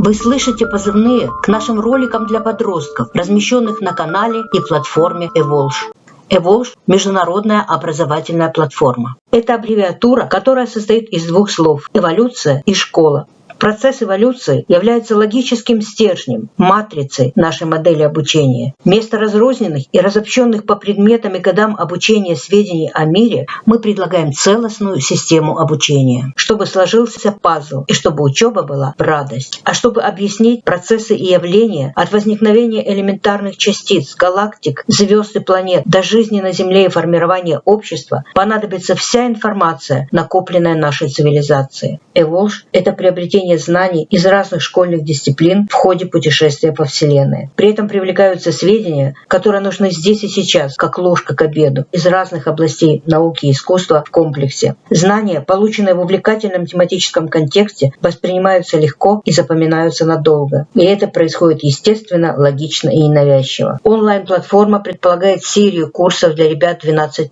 Вы слышите позывные к нашим роликам для подростков, размещенных на канале и платформе Evolve. Evolve – международная образовательная платформа. Это аббревиатура, которая состоит из двух слов – эволюция и школа. Процесс эволюции является логическим стержнем, матрицей нашей модели обучения. Вместо разрозненных и разобщенных по предметам и годам обучения сведений о мире мы предлагаем целостную систему обучения, чтобы сложился пазл и чтобы учеба была в радость. А чтобы объяснить процессы и явления от возникновения элементарных частиц, галактик, звезд и планет до жизни на Земле и формирования общества, понадобится вся информация, накопленная нашей цивилизацией. Эволж – это приобретение применение знаний из разных школьных дисциплин в ходе путешествия по Вселенной. При этом привлекаются сведения, которые нужны здесь и сейчас, как ложка к обеду, из разных областей науки и искусства в комплексе. Знания, полученные в увлекательном тематическом контексте, воспринимаются легко и запоминаются надолго. И это происходит естественно, логично и ненавязчиво. Онлайн-платформа предполагает серию курсов для ребят 12+.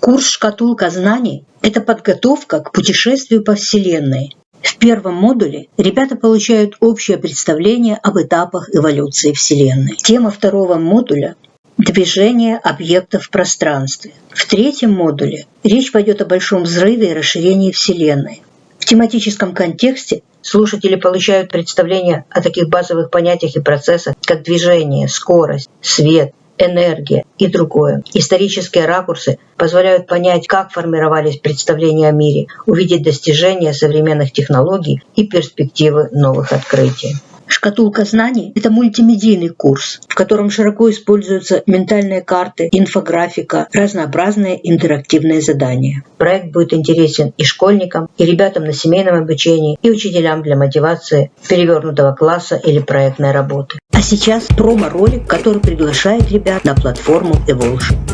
Курс «Шкатулка знаний» – это подготовка к путешествию по Вселенной, в первом модуле ребята получают общее представление об этапах эволюции Вселенной. Тема второго модуля движение объектов в пространстве. В третьем модуле речь пойдет о большом взрыве и расширении Вселенной. В тематическом контексте слушатели получают представление о таких базовых понятиях и процессах, как движение, скорость, свет, энергия и другое. Исторические ракурсы позволяют понять, как формировались представления о мире, увидеть достижения современных технологий и перспективы новых открытий. Шкатулка знаний – это мультимедийный курс, в котором широко используются ментальные карты, инфографика, разнообразные интерактивные задания. Проект будет интересен и школьникам, и ребятам на семейном обучении, и учителям для мотивации перевернутого класса или проектной работы. Сейчас промо-ролик, который приглашает ребят на платформу Evolution.